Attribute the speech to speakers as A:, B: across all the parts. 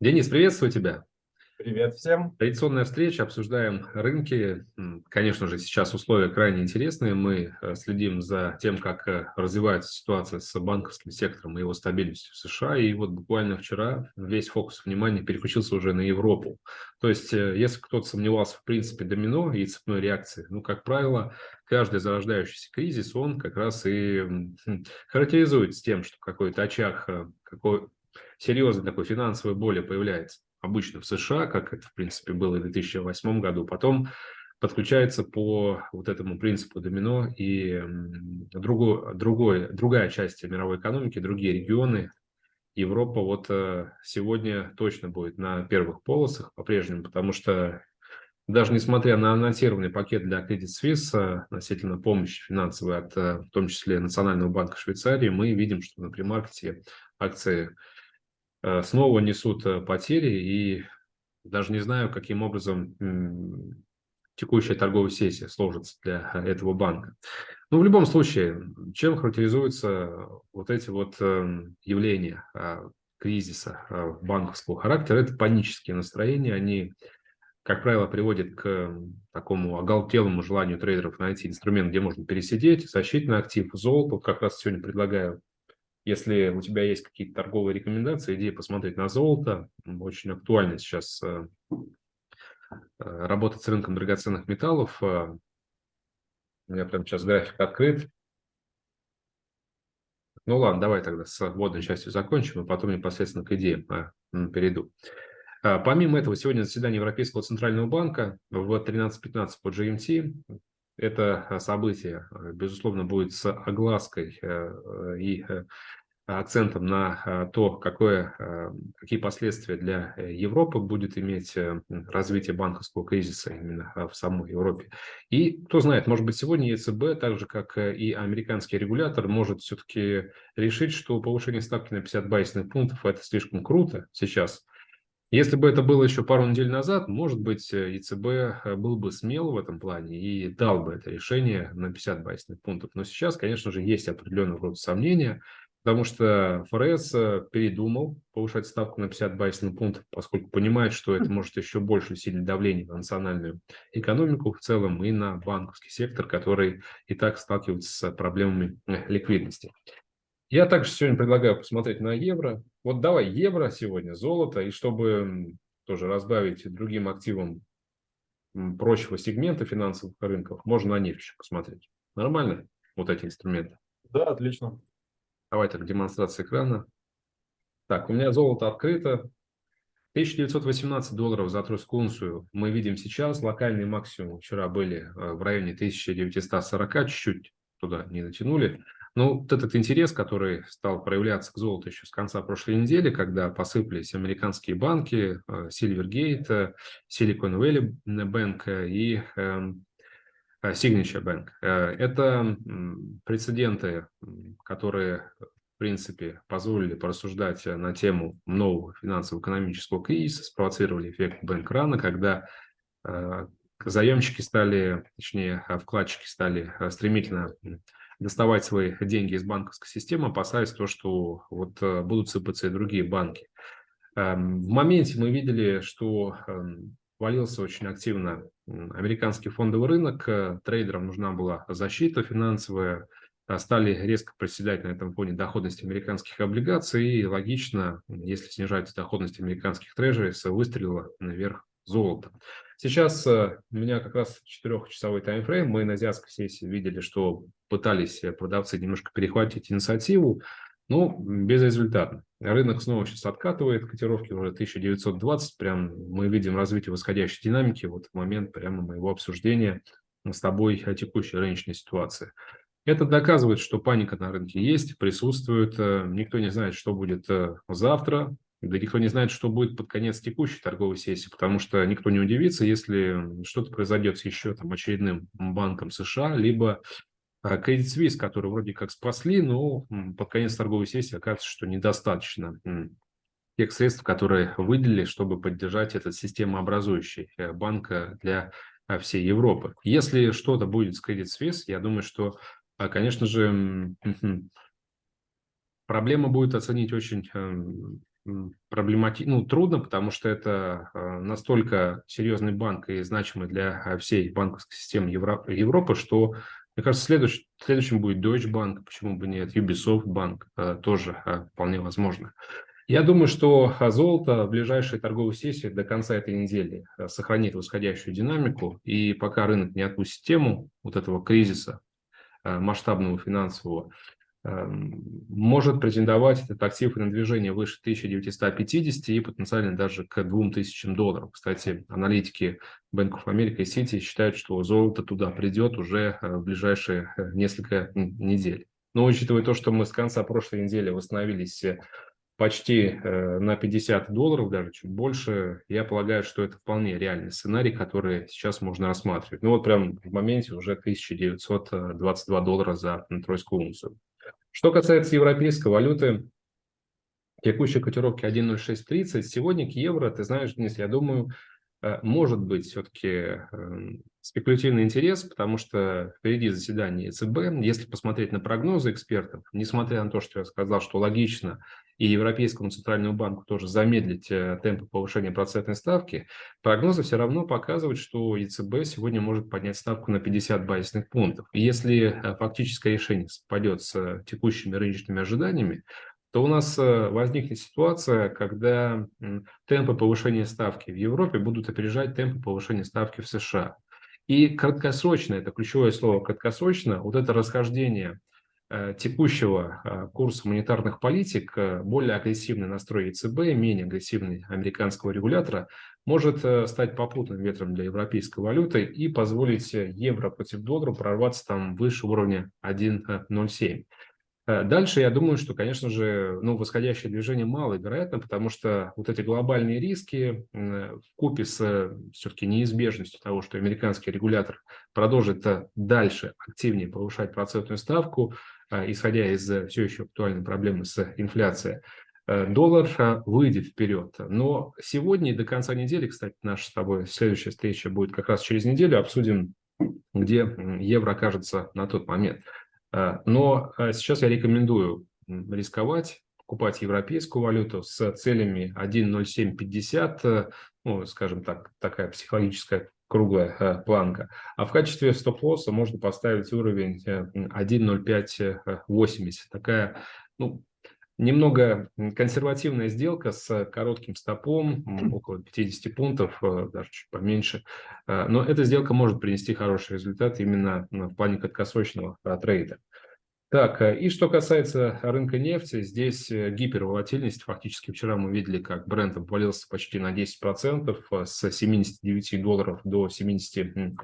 A: Денис, приветствую тебя.
B: Привет всем.
A: Традиционная встреча, обсуждаем рынки. Конечно же, сейчас условия крайне интересные. Мы э, следим за тем, как э, развивается ситуация с банковским сектором и его стабильностью в США. И вот буквально вчера весь фокус внимания переключился уже на Европу. То есть, э, если кто-то сомневался в принципе домино и цепной реакции, ну, как правило, каждый зарождающийся кризис, он как раз и характеризуется тем, что какой-то очаг, какой серьезной такой финансовой боли появляется обычно в США, как это, в принципе, было в 2008 году. Потом подключается по вот этому принципу домино и другой, другой, другая часть мировой экономики, другие регионы. Европа вот э, сегодня точно будет на первых полосах по-прежнему, потому что даже несмотря на анонсированный пакет для Credit Suisse э, относительно помощи финансовой от, э, в том числе, Национального банка Швейцарии, мы видим, что на премаркете акции снова несут э, потери, и даже не знаю, каким образом текущая торговая сессия сложится для этого банка. Но в любом случае, чем характеризуются вот эти вот эм, явления кризиса банковского характера? Это панические настроения, они, как правило, приводят к такому оголтелому желанию трейдеров найти инструмент, где можно пересидеть, защитный актив, золото. Вот как раз сегодня предлагаю если у тебя есть какие-то торговые рекомендации, идея посмотреть на золото, очень актуально сейчас э, э, работать с рынком драгоценных металлов. Э, у меня прямо сейчас график открыт. Ну ладно, давай тогда с вводной частью закончим, и потом непосредственно к идеям перейду. Помимо этого, сегодня заседание Европейского Центрального банка в 13.15 по GMT. Это событие, безусловно, будет с оглаской и акцентом на то, какое, какие последствия для э, Европы будет иметь э, развитие банковского кризиса именно в самой Европе. И кто знает, может быть, сегодня ЕЦБ, так же как э, и американский регулятор, может все-таки решить, что повышение ставки на 50 базисных пунктов – это слишком круто сейчас. Если бы это было еще пару недель назад, может быть, ЕЦБ был бы смел в этом плане и дал бы это решение на 50 базисных пунктов. Но сейчас, конечно же, есть определенного рода сомнения – потому что ФРС э, передумал повышать ставку на 50 базисных пунктов, поскольку понимает, что это может еще больше усилить давление на национальную экономику в целом и на банковский сектор, который и так сталкивается с проблемами э, ликвидности. Я также сегодня предлагаю посмотреть на евро. Вот давай евро сегодня, золото, и чтобы тоже разбавить другим активам прочего сегмента финансовых рынков, можно на нефть еще посмотреть. Нормально вот эти инструменты?
B: Да, отлично.
A: Давай так, демонстрация экрана. Так, у меня золото открыто. 1918 долларов за тройскую унцию мы видим сейчас. Локальные максимумы вчера были э, в районе 1940, чуть-чуть туда не натянули. Но вот этот интерес, который стал проявляться к золоту еще с конца прошлой недели, когда посыпались американские банки, э, Silvergate, Silicon Valley Bank и эм, Э, Signature Bank. Э, это прецеденты, которые, в принципе, позволили порассуждать на тему нового финансово-экономического кризиса, спровоцировали эффект бэнк-рана, когда заемщики стали, точнее, вкладчики стали стремительно доставать свои деньги из банковской системы, опасаясь то, что вот будут сыпаться и другие банки. Эм, в моменте мы видели, что эм, валился очень активно американский фондовый рынок, э, трейдерам нужна была защита финансовая, а стали резко проседать на этом фоне доходность американских облигаций, и логично, если снижается доходность американских трежерис, выстрелила наверх золото. Сейчас э, у меня как раз четырехчасовой таймфрейм, мы на азиатской сессии видели, что пытались продавцы немножко перехватить инициативу, ну, безрезультатно. Рынок снова сейчас откатывает, котировки уже 1920, прям мы видим развитие восходящей динамики вот в момент прямо моего обсуждения с тобой о текущей рыночной ситуации. Это доказывает, что паника на рынке есть, присутствует, э, никто не знает, что будет э, завтра, да никто не знает, что будет под конец текущей торговой сессии, потому что никто не удивится, если что-то произойдет с еще там очередным банком США, либо а Credit Suisse, который вроде как спасли, но под конец торговой сессии оказывается, что недостаточно тех средств, которые выделили, чтобы поддержать этот системообразующий э, банк для э, всей Европы. Если что-то будет с Credit Suisse, я думаю, что, а, конечно же, Проблема будет оценить очень проблематично, ну, трудно, потому что это настолько серьезный банк и значимый для всей банковской системы Европы, что, мне кажется, следующим, следующим будет Deutsche Bank, почему бы нет, Ubisoft Bank тоже вполне возможно. Я думаю, что золото в ближайшей торговой сессии до конца этой недели э, сохранит восходящую динамику, и пока рынок не отпустит тему вот этого кризиса э, масштабного финансового, может претендовать этот актив на движение выше 1950 и потенциально даже к 2000 долларов. Кстати, аналитики Bank of America и City считают, что золото туда придет уже э, в ближайшие несколько недель. Но учитывая то, что мы с конца прошлой недели восстановились почти э, на 50 долларов, даже чуть больше, я полагаю, что это вполне реальный сценарий, который сейчас можно рассматривать. Ну вот прям в моменте уже 1922 доллара за тройскую унцию. Что касается европейской валюты, текущей котировки 1.0630, сегодня к евро, ты знаешь, Денис, я думаю, может быть все-таки эм, спекулятивный интерес, потому что впереди заседание ЕЦБ. Если посмотреть на прогнозы экспертов, несмотря на то, что я сказал, что логично и Европейскому центральному банку тоже замедлить э, темпы повышения процентной ставки, прогнозы все равно показывают, что ЕЦБ сегодня может поднять ставку на 50 базисных пунктов. Если э, фактическое решение совпадет с текущими рыночными ожиданиями, то у нас э, возникнет ситуация, когда темпы повышения ставки в Европе будут опережать темпы повышения ставки в США. И краткосрочно, это ключевое слово краткосрочно, вот это расхождение э, текущего э, курса монетарных политик, более агрессивный настрой ЕЦБ, менее агрессивный американского регулятора, может стать попутным ветром для европейской валюты и позволить евро против доллара прорваться там выше уровня 1.07. Э, дальше я думаю, что, конечно же, ну, восходящее движение маловероятно, потому что вот эти глобальные риски в купе с все-таки неизбежностью того, что американский регулятор продолжит э, дальше активнее повышать процентную ставку, э, исходя из все еще актуальной проблемы с инфляцией, доллар выйдет вперед. Но сегодня и до конца недели, кстати, наша с тобой следующая встреча будет как раз через неделю, обсудим, где евро окажется на тот момент. Э, но э, сейчас я рекомендую рисковать, покупать европейскую валюту с целями 1.0750, э, ну, скажем так, такая психологическая круглая планка. А в качестве стоп-лосса можно поставить уровень 1.0580. Такая, ну, немного консервативная сделка с коротким стопом, около 50 пунктов, даже чуть поменьше. Но эта сделка может принести хороший результат именно в плане краткосрочного трейда. Так, э, и что касается рынка нефти, здесь э, гиперволатильность. Фактически вчера мы видели, как бренд обвалился почти на 10%, э, с 79 долларов до 71.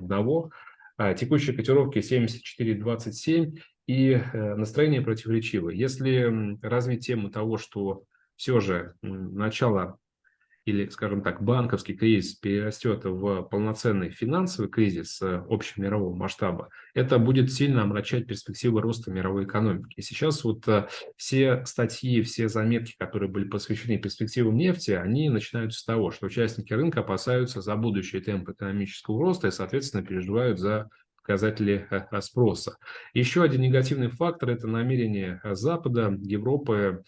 A: А текущие котировки 74,27 и настроение противоречивое. Если развить тему того, что все же начало или, скажем так, банковский кризис перерастет в полноценный финансовый кризис э, общемирового масштаба, это будет сильно омрачать перспективы роста мировой экономики. И сейчас вот э, все статьи, все заметки, которые были посвящены перспективам нефти, они начинаются с того, что участники рынка опасаются за будущий темп экономического роста и, соответственно, переживают за показатели э, спроса. Еще один негативный фактор – это намерение Запада, Европы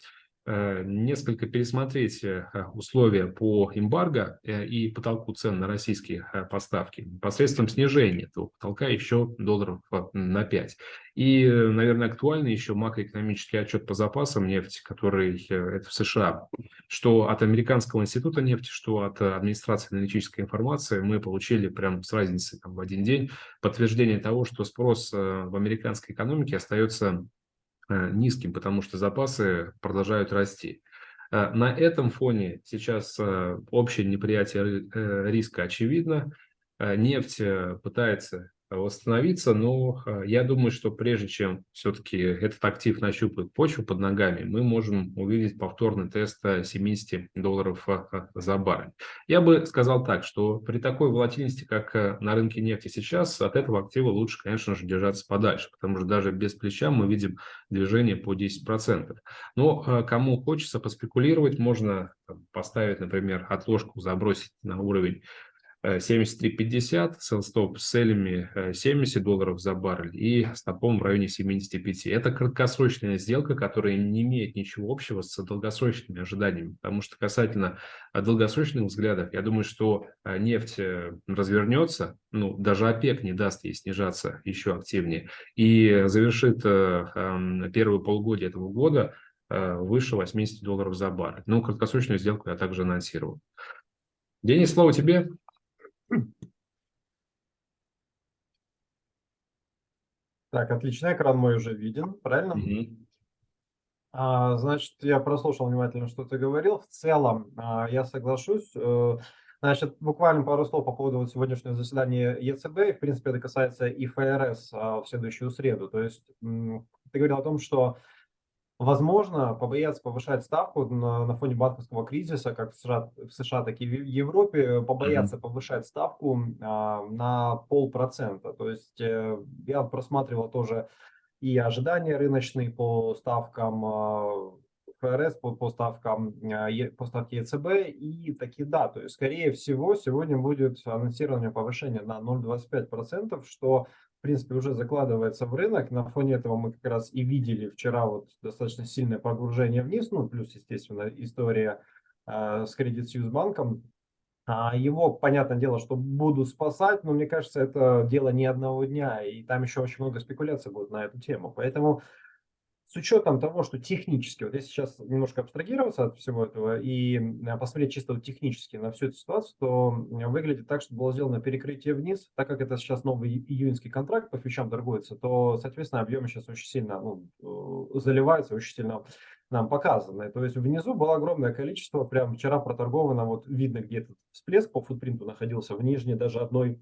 A: несколько пересмотреть э, условия по эмбарго э, и потолку цен на российские поставки посредством снижения этого потолка еще долларов на 5. И, наверное, актуальный еще макроэкономический отчет по запасам нефти, который это в США, что от Американского института нефти, что от администрации аналитической информации мы получили прям с разницей там, в один день подтверждение того, что спрос в американской экономике остается Э, низким, потому что запасы продолжают расти. Э, на этом фоне сейчас э, общее неприятие риска очевидно. Нефть пытается восстановиться, но я думаю, что прежде чем все-таки этот актив нащупает почву под ногами, мы можем увидеть повторный тест 70 долларов за баррель. Я бы сказал так, что при такой волатильности, как на рынке нефти сейчас, от этого актива лучше, конечно же, держаться подальше, потому что даже без плеча мы видим движение по 10%. Но кому хочется поспекулировать, можно поставить, например, отложку, забросить на уровень 73.50, селстоп с целями 70 долларов за баррель и стопом в районе 75. Это краткосрочная сделка, которая не имеет ничего общего с долгосрочными ожиданиями, потому что касательно долгосрочных взглядов, я думаю, что нефть развернется, ну, даже ОПЕК не даст ей снижаться еще активнее, и завершит первые полгодие этого года выше 80 долларов за баррель. Ну, краткосрочную сделку я также анонсировал. Денис, слово тебе.
B: Так, отлично, экран мой уже виден, правильно?
A: Мгм.
B: А, значит, я прослушал внимательно, что ты говорил. В целом, а, я соглашусь. Э, Значит, буквально пару слов по поводу сегодняшнего заседания ЕЦБ. И, В принципе, это касается и ФРС а, в следующую среду. То есть ты говорил о том, что Возможно, побояться повышать ставку на, на фоне банковского кризиса, как в США, в США, так и в Европе, побояться повышать ставку а, на полпроцента. То есть э, я просматривал тоже и ожидания рыночные по ставкам а, ФРС, по, по ставкам а, Е- по ставке ЕЦБ, и таки да, то есть скорее всего сегодня будет анонсирование повышения на 0,25%, что принципе, уже закладывается в рынок. На фоне этого мы как раз и видели вчера вот достаточно сильное погружение вниз, ну, плюс, естественно, история э, с Credit Suisse банком. А его, понятное дело, что будут спасать, но мне кажется, это дело не одного дня, и там еще очень много спекуляций будет на эту тему. Поэтому с учетом того, что технически, вот если сейчас немножко абстрагироваться от всего этого и э, посмотреть чисто технически на всю эту ситуацию, то выглядит так, что было сделано перекрытие вниз, так как это сейчас новый июньский контракт по фьючам торгуется, то, соответственно, объемы сейчас очень сильно ну, э, заливаются, очень сильно нам показаны. То есть внизу было огромное количество, прям вчера проторговано, вот видно, где этот всплеск по футпринту находился в нижней даже одной а,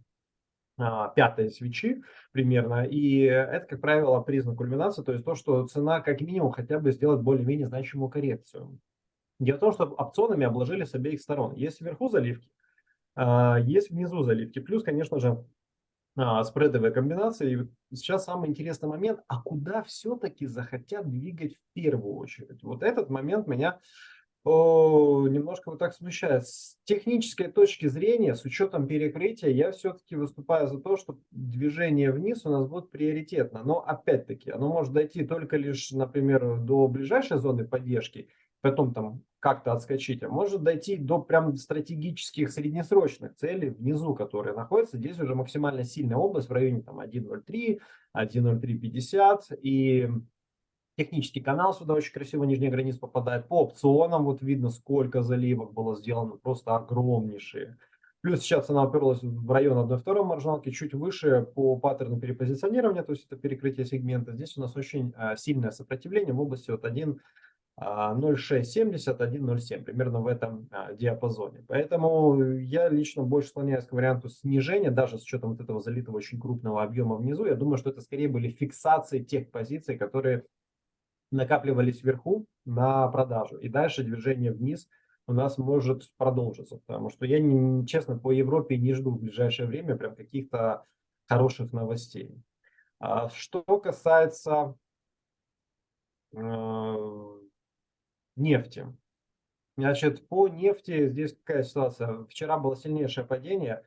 B: пятой свечи примерно. И это, как правило, признак кульминации, то есть то, что цена как минимум хотя бы сделает более-менее значимую коррекцию. Дело в том, что опционами обложили с обеих сторон. Есть вверху заливки, а, есть внизу заливки. Плюс, конечно же, а, спредовые комбинации. И сейчас самый интересный момент, а куда все-таки захотят двигать в первую очередь? Вот этот момент меня немножко вот так смущает. С технической точки зрения, с учетом перекрытия, я все-таки выступаю за то, что движение вниз у нас будет приоритетно. Но опять-таки, оно может дойти только лишь, например, до ближайшей зоны поддержки, потом там как-то отскочить, а может дойти до прям стратегических среднесрочных целей внизу, которые находятся. Здесь уже максимально сильная область в районе там 1.03, 1.0350 и Технический канал сюда очень красиво нижняя граница попадает. По опционам вот видно, сколько заливок было сделано, просто огромнейшие. Плюс сейчас она уперлась в район 1-2 маржиналки, чуть выше по паттерну перепозиционирования, то есть это перекрытие сегмента. Здесь у нас очень а, сильное сопротивление в области от 1 0,670, 1,07, примерно в этом а, диапазоне. Поэтому я лично больше склоняюсь к варианту снижения, даже с учетом вот этого залитого очень крупного объема внизу. Я думаю, что это скорее были фиксации тех позиций, которые накапливались вверху на продажу. И дальше движение вниз у нас может продолжиться. Потому что я, не, честно, по Европе не жду в ближайшее время прям каких-то хороших новостей. А что касается э, нефти. Значит, по нефти здесь какая ситуация? Вчера было сильнейшее падение.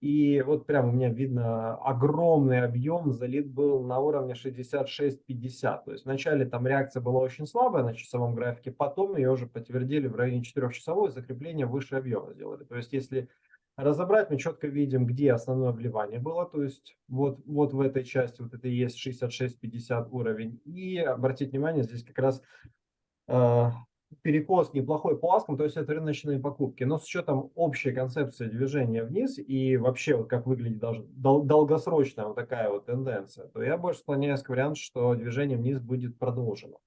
B: И вот прям у меня видно огромный объем, залит был на уровне 66-50. То есть вначале там реакция была очень слабая на часовом графике, потом ее уже подтвердили в районе 4 часовой, закрепление выше объема сделали. То есть если разобрать, мы четко видим, где основное вливание было. То есть вот, вот в этой части, вот это и есть 66-50 уровень. И обратите внимание, здесь как раз э, перекос неплохой по аскам, то есть это рыночные покупки. Но с учетом общей концепции движения вниз и вообще вот как выглядит даже дол долгосрочная вот такая вот тенденция, то я больше склоняюсь к варианту, что движение вниз будет продолжено.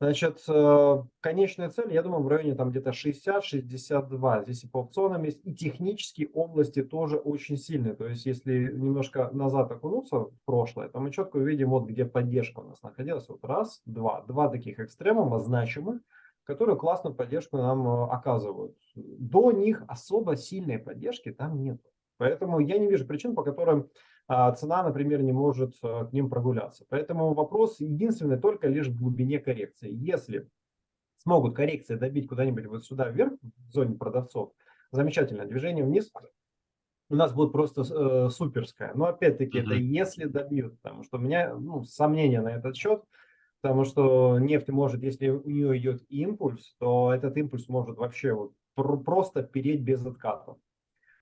B: Значит, э, конечная цель, я думаю, в районе там где-то 60-62. Здесь и по опционам есть, и технические области тоже очень сильные. То есть, если немножко назад окунуться в прошлое, то мы четко увидим, вот где поддержка у нас находилась. Вот раз, два. Два таких экстремума значимых которые классную поддержку нам э, оказывают. До них особо сильной поддержки там нет. Поэтому я не вижу причин, по которым а, цена, например, не может а, к ним прогуляться. Поэтому вопрос единственный только лишь в глубине коррекции. Если смогут коррекции добить куда-нибудь вот сюда вверх, в зоне продавцов, замечательно, движение вниз у нас будет просто э, суперская. Но опять-таки,
A: Мгм.
B: это если добьют, потому что у меня ну, сомнения на этот счет, потому что нефть может, если у нее идет импульс, то этот импульс может вообще вот пр- просто переть без откатов.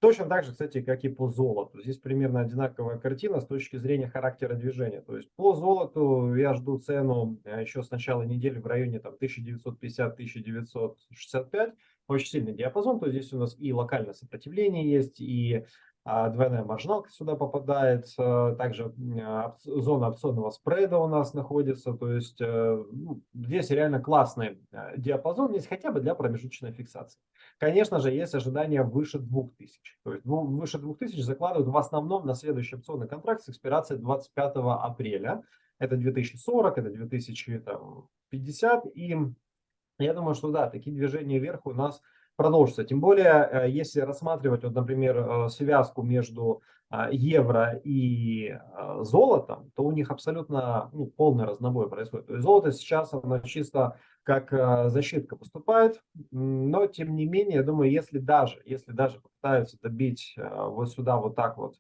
B: Точно так же, кстати, как и по золоту. Здесь примерно одинаковая картина с точки зрения характера движения. То есть по золоту я жду цену э, еще с начала недели в районе там 1950-1965. Очень сильный диапазон. То есть здесь у нас и локальное сопротивление есть, и а, двойная маржиналка сюда попадает. а, Также а, зона опционного спреда у нас находится. То есть э, ну, здесь реально классный э, диапазон есть хотя бы для промежуточной фиксации. Конечно же, есть ожидания выше 2000. То есть ну, выше 2000 закладывают в основном на следующий опционный контракт с экспирацией 25 апреля. Это 2040, это 2050. И я думаю, что да, такие движения вверх у нас продолжатся. Тем более, э, если рассматривать, вот, например, э, связку между а, евро и а, золотом, то у них абсолютно ну, полный разнобой происходит. То есть золото сейчас оно чисто как а, защитка поступает, но тем не менее, я думаю, если даже, если даже попытаются добить вот сюда вот так вот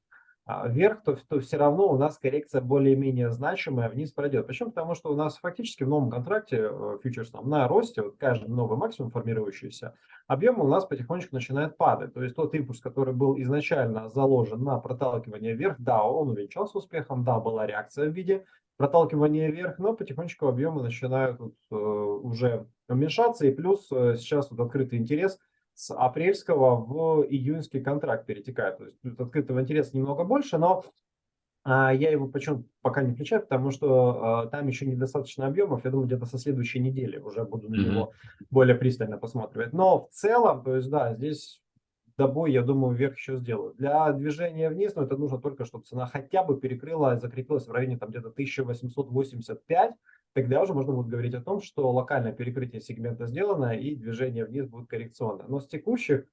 B: вверх, то, то все равно у нас коррекция более-менее значимая вниз пройдет. Почему? Потому что у нас фактически в новом контракте э, фьючерсном на росте, вот каждый новый максимум формирующийся, объем у нас потихонечку начинает падать. То есть тот импульс, который был изначально заложен на проталкивание вверх, да, он увенчался успехом, да, была реакция в виде проталкивания вверх, но потихонечку объемы начинают вот, э, уже уменьшаться. И плюс э, сейчас вот открытый интерес с апрельского в июньский контракт перетекает. То есть тут открытого интереса немного больше, но а, я его почему пока не включаю, потому что а, там еще недостаточно объемов. Я думаю, где-то со следующей недели уже буду на него более пристально посматривать. Но в целом, то есть да, здесь добой, я думаю, вверх еще сделаю. Для движения вниз, но это нужно только, чтобы цена хотя бы перекрыла, закрепилась в районе там где-то 1885. Тогда уже можно будет говорить о том, что локальное перекрытие сегмента сделано и движение вниз будет коррекционное. Но с текущих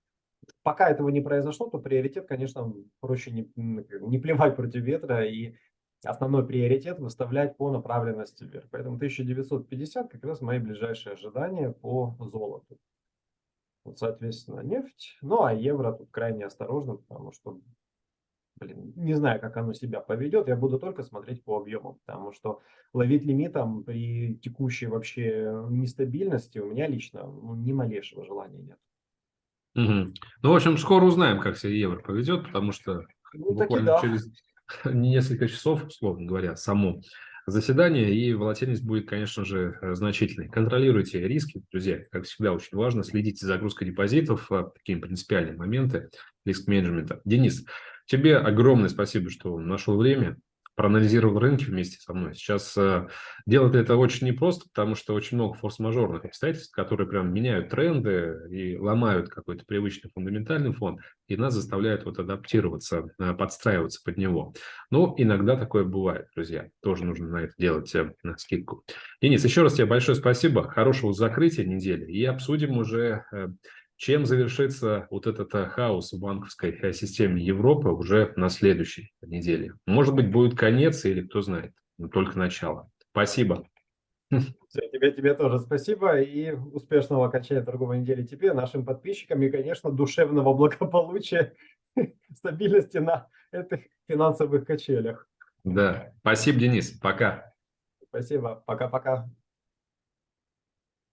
B: пока этого не произошло, то приоритет, конечно, проще не, не плевать против ветра и основной приоритет выставлять по направленности вверх. Поэтому 1950 как раз мои ближайшие ожидания по золоту. Вот, соответственно, нефть. Ну, а евро тут крайне осторожно, потому что, блин, не знаю, как оно себя поведет. Я буду только смотреть по объемам, потому что ловить лимитом при текущей вообще нестабильности у меня лично ни малейшего желания нет.
A: Мгм. Ну, в общем, скоро узнаем, как себя евро поведет, потому что
B: Ну,
A: буквально
B: да.
A: через несколько часов, условно говоря, само заседание, и волатильность будет, конечно же, э, значительной. Контролируйте риски, друзья, как всегда, очень важно. Следите за загрузкой депозитов, а, такие принципиальные моменты риск-менеджмента. Денис, тебе огромное спасибо, что нашел время, проанализировал рынки вместе со мной. Сейчас э, делать это очень непросто, потому что очень много форс-мажорных обстоятельств, которые прям меняют тренды и ломают какой-то привычный фундаментальный фон, и нас заставляют вот адаптироваться, э, подстраиваться под него. Но иногда такое бывает, друзья. Тоже нужно на это делать э, на скидку. Денис, еще раз тебе большое спасибо. Хорошего закрытия недели. И обсудим уже, э, чем завершится вот этот э, хаос в банковской э, системе Европы уже на следующей неделе. Может быть, будет конец или кто знает, но только начало. Спасибо.
B: Всё, тебе, тебе тоже спасибо и успешного окончания торговой недели тебе, нашим подписчикам и, конечно, душевного благополучия, стабильности на этих финансовых качелях.
A: Да, спасибо, Денис. Пока.
B: Спасибо. Пока-пока.